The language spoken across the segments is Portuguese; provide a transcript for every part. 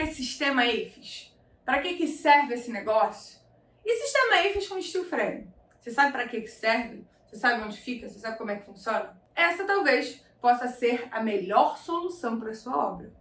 que é sistema EIFES? Para que, que serve esse negócio? E sistema EIFES com steel frame? Você sabe para que, que serve? Você sabe onde fica? Você sabe como é que funciona? Essa talvez possa ser a melhor solução para a sua obra.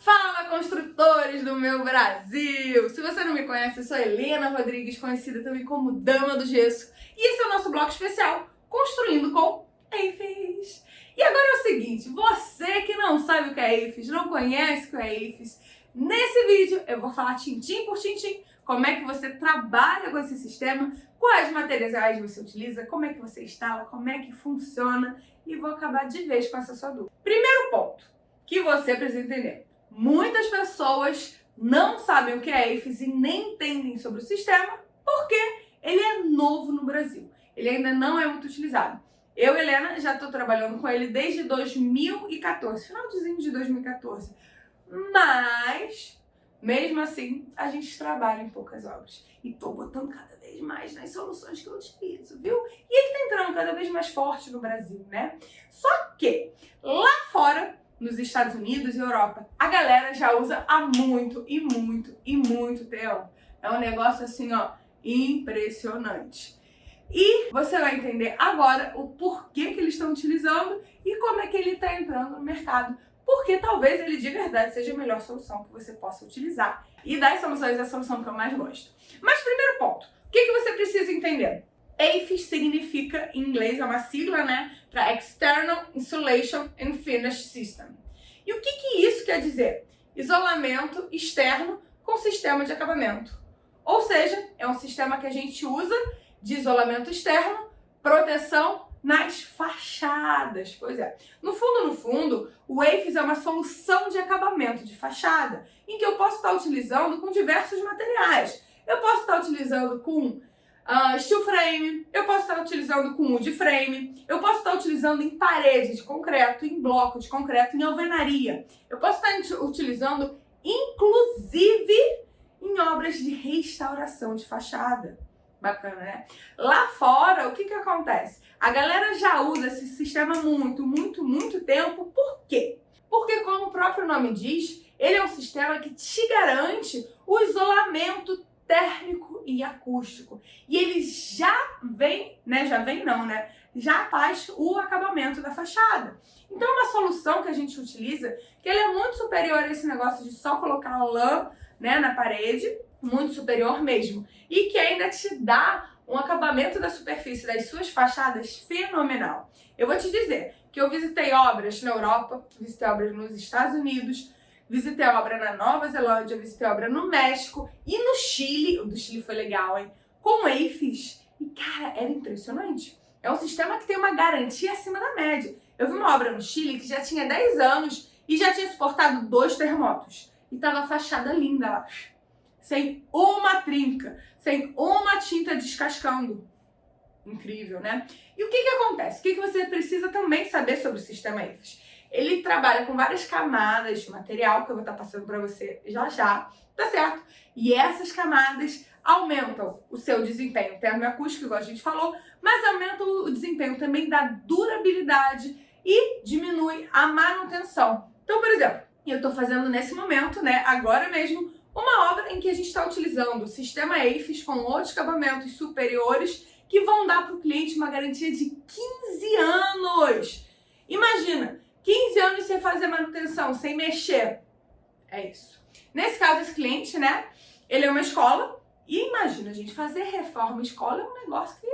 Fala, construtores do meu Brasil! Se você não me conhece, eu sou Helena Rodrigues, conhecida também como Dama do Gesso, e esse é o nosso bloco especial Construindo com EIFES. E agora é o seguinte, você que não sabe o que é EIFES, não conhece o que é EIFES, nesse vídeo eu vou falar tintim por tintim como é que você trabalha com esse sistema, quais materiais você utiliza, como é que você instala, como é que funciona e vou acabar de vez com essa sua dúvida. Primeiro ponto que você precisa entender. Muitas pessoas não sabem o que é EIFES e nem entendem sobre o sistema porque ele é novo no Brasil. Ele ainda não é muito utilizado. Eu, Helena, já estou trabalhando com ele desde 2014, finalzinho de 2014. Mas mesmo assim, a gente trabalha em poucas obras. E tô botando cada vez mais nas soluções que eu utilizo, viu? E ele tá entrando cada vez mais forte no Brasil, né? Só que lá fora, nos Estados Unidos e Europa, a galera já usa há muito e muito e muito tempo. É um negócio assim, ó, impressionante. E você vai entender agora o porquê que eles estão utilizando e como é que ele está entrando no mercado porque talvez ele de verdade seja a melhor solução que você possa utilizar. E das soluções é a solução que eu mais gosto. Mas primeiro ponto, o que, que você precisa entender? AFIS significa, em inglês, é uma sigla, né, para External Insulation and Finish System. E o que, que isso quer dizer? Isolamento externo com sistema de acabamento. Ou seja, é um sistema que a gente usa de isolamento externo, proteção nas fachadas. Pois é. No fundo, no fundo, o AFIS é uma solução de acabamento de fachada, em que eu posso estar utilizando com diversos materiais. Eu posso estar utilizando com uh, steel frame, eu posso estar utilizando com wood frame, eu posso estar utilizando em parede de concreto, em bloco de concreto, em alvenaria. Eu posso estar utilizando, inclusive, em obras de restauração de fachada. Bacana, né? Lá fora, o que que acontece? A galera já usa esse sistema muito, muito, muito tempo. Por quê? Porque, como o próprio nome diz, ele é um sistema que te garante o isolamento térmico e acústico. E ele já vem, né? Já vem não, né? Já faz o acabamento da fachada. Então, uma solução que a gente utiliza, que ele é muito superior a esse negócio de só colocar lã né, na parede, muito superior mesmo. E que ainda te dá um acabamento da superfície das suas fachadas fenomenal. Eu vou te dizer que eu visitei obras na Europa, visitei obras nos Estados Unidos, visitei obra na Nova Zelândia, visitei obra no México e no Chile. O do Chile foi legal, hein? Com EIFES. E, cara, era impressionante. É um sistema que tem uma garantia acima da média. Eu vi uma obra no Chile que já tinha 10 anos e já tinha suportado dois terremotos. E tava a fachada linda lá sem uma trinca, sem uma tinta descascando. Incrível, né? E o que que acontece? O que que você precisa também saber sobre o sistema EFES? Ele trabalha com várias camadas de material, que eu vou estar passando para você já já, tá certo? E essas camadas aumentam o seu desempenho termoacústico, igual a gente falou, mas aumentam o desempenho também da durabilidade e diminui a manutenção. Então, por exemplo, eu estou fazendo nesse momento, né, agora mesmo, uma obra em que a gente está utilizando o sistema EIFES com outros acabamentos superiores que vão dar para o cliente uma garantia de 15 anos. Imagina, 15 anos sem fazer manutenção, sem mexer. É isso. Nesse caso, esse cliente, né, ele é uma escola e imagina, gente, fazer reforma em escola é um negócio que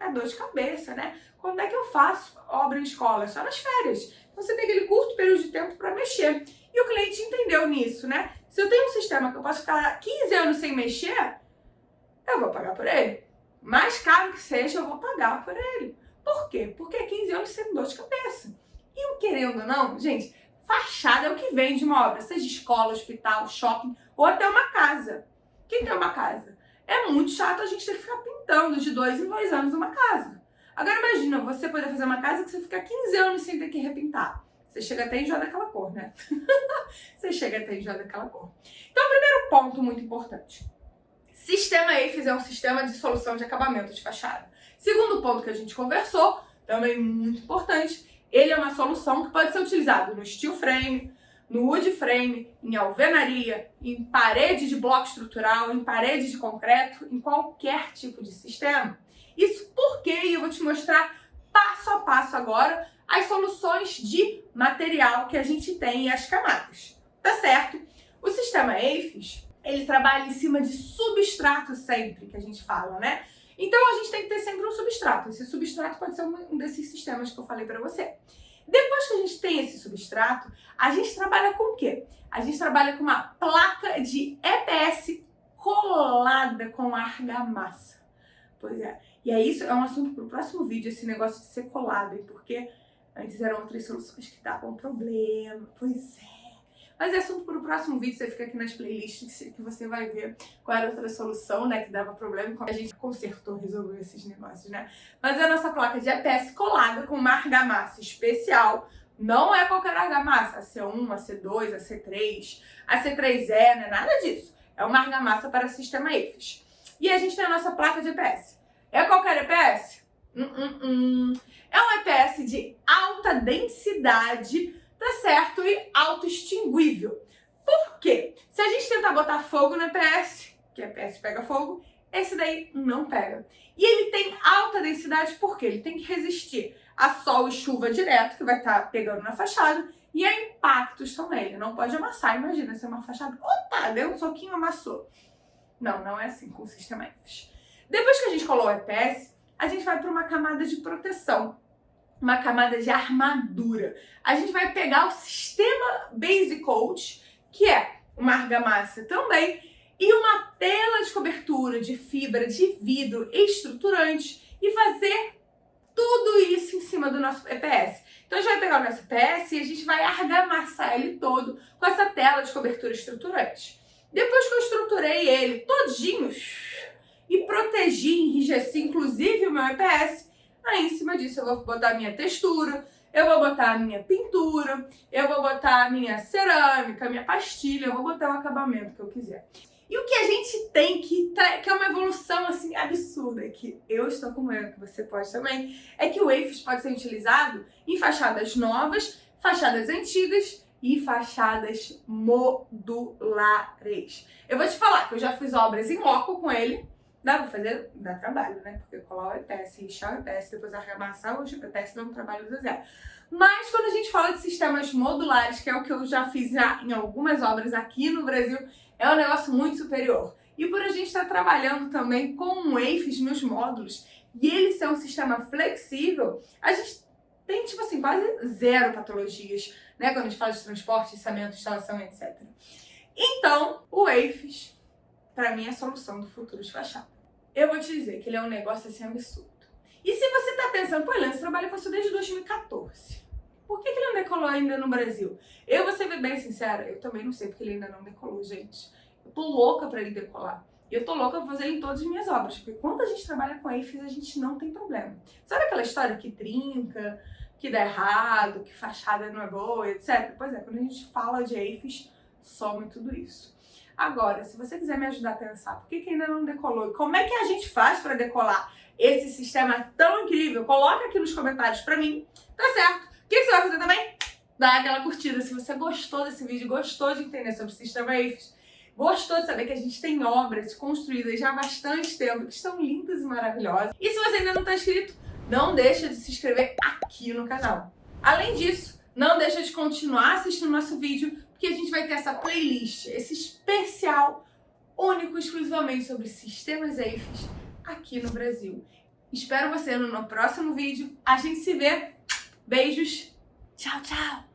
é dor de cabeça, né? Quando é que eu faço obra em escola? É só nas férias. Então você tem aquele curto período de tempo para mexer. E o cliente entendeu nisso, né? Se eu tenho um sistema que eu posso ficar 15 anos sem mexer, eu vou pagar por ele. Mais caro que seja, eu vou pagar por ele. Por quê? Porque é 15 anos sem dor de cabeça. E querendo ou não, gente, fachada é o que vende uma obra, seja escola, hospital, shopping ou até uma casa. Quem tem uma casa? É muito chato a gente ter que ficar pintando de dois em dois anos uma casa. Agora imagina você poder fazer uma casa que você fica 15 anos sem ter que repintar. Você chega até a enjoar daquela cor, né? você chega até a enjoar daquela cor. Então, primeiro ponto muito importante. Sistema EIFES é um sistema de solução de acabamento de fachada. Segundo ponto que a gente conversou, também muito importante, Ele é uma solução que pode ser utilizado no steel frame, no wood frame, em alvenaria, em parede de bloco estrutural, em parede de concreto, em qualquer tipo de sistema. Isso porque eu vou te mostrar passo a passo agora as soluções de material que a gente tem e as camadas. Tá certo? O sistema AFIS, ele trabalha em cima de substrato sempre, que a gente fala, né? Então a gente tem que ter sempre um substrato. Esse substrato pode ser um desses sistemas que eu falei para você. Depois que a gente tem esse substrato, a gente trabalha com o quê? A gente trabalha com uma placa de EPS colada com argamassa. Pois é. E é isso, é um assunto para o próximo vídeo, esse negócio de ser colado, porque antes eram outras soluções que davam problema. Pois é. Mas é assunto para o próximo vídeo, você fica aqui nas playlists que você vai ver qual era outra solução, né, que dava problema a gente consertou, resolveu esses negócios, né. Mas a nossa placa de EPS colada com uma argamassa especial, não é qualquer argamassa, a C1, a C2, a C3, a C3E, não é nada disso. É uma argamassa para sistema EFIS. E a gente tem a nossa placa de EPS. É qualquer EPS? Hum, hum, hum. É um EPS de alta densidade tá certo? E auto-extinguível. Por quê? Se a gente tentar botar fogo no EPS, que EPS pega fogo, esse daí não pega. E ele tem alta densidade porque ele tem que resistir a sol e chuva direto, que vai estar tá pegando na fachada, e a impactos também. Ele não pode amassar. Imagina ser uma fachada, opa, deu um soquinho, amassou. Não, não é assim com o sistema EFS. Depois que a gente colou o EPS, a gente vai para uma camada de proteção uma camada de armadura. A gente vai pegar o sistema Base Coat, que é uma argamassa também, e uma tela de cobertura de fibra de vidro estruturante e fazer tudo isso em cima do nosso EPS. Então a gente vai pegar o nosso EPS e a gente vai argamassar ele todo com essa tela de cobertura estruturante. Depois que eu estruturei ele todinho e protegi, enrijeci inclusive o meu EPS, Aí, em cima disso, eu vou botar minha textura, eu vou botar a minha pintura, eu vou botar a minha cerâmica, a minha pastilha, eu vou botar o acabamento que eu quiser. E o que a gente tem que, que é uma evolução assim absurda, que eu estou com medo, que você pode também, é que o WAFES pode ser utilizado em fachadas novas, fachadas antigas e fachadas modulares. Eu vou te falar que eu já fiz obras em loco com ele, Dá pra fazer, dá trabalho, né? Porque colar o EPS, lixar o EPS, depois arremassar o EPS dá um trabalho do zero. Mas quando a gente fala de sistemas modulares, que é o que eu já fiz já em algumas obras aqui no Brasil, é um negócio muito superior. E por a gente estar trabalhando também com o EIFES nos módulos, e ele ser um sistema flexível, a gente tem, tipo assim, quase zero patologias, né? Quando a gente fala de transporte, içamento, instalação, etc. Então, o EIFES para mim, é a solução do futuro de fachada. Eu vou te dizer que ele é um negócio assim absurdo. E se você tá pensando, pô, Helena, você trabalha com isso desde 2014. Por que, que ele não decolou ainda no Brasil? Eu vou ser bem sincera, eu também não sei porque ele ainda não decolou, gente. Eu tô louca para ele decolar. E eu tô louca pra fazer ele em todas as minhas obras, porque quando a gente trabalha com AFIS, a gente não tem problema. Sabe aquela história que trinca, que dá errado, que fachada não é boa, etc? Pois é, quando a gente fala de AFIS, some tudo isso. Agora, se você quiser me ajudar a pensar por que, que ainda não decolou e como é que a gente faz para decolar esse sistema tão incrível, coloca aqui nos comentários para mim, tá certo? O que, que você vai fazer também? Dá aquela curtida se você gostou desse vídeo, gostou de entender sobre o sistema EIFES, gostou de saber que a gente tem obras construídas já há bastante tempo, que estão lindas e maravilhosas. E se você ainda não está inscrito, não deixa de se inscrever aqui no canal. Além disso, não deixa de continuar assistindo nosso vídeo, porque a gente vai ter essa playlist, esse especial único exclusivamente sobre sistemas EIFES aqui no Brasil. Espero você no próximo vídeo. A gente se vê. Beijos. Tchau, tchau.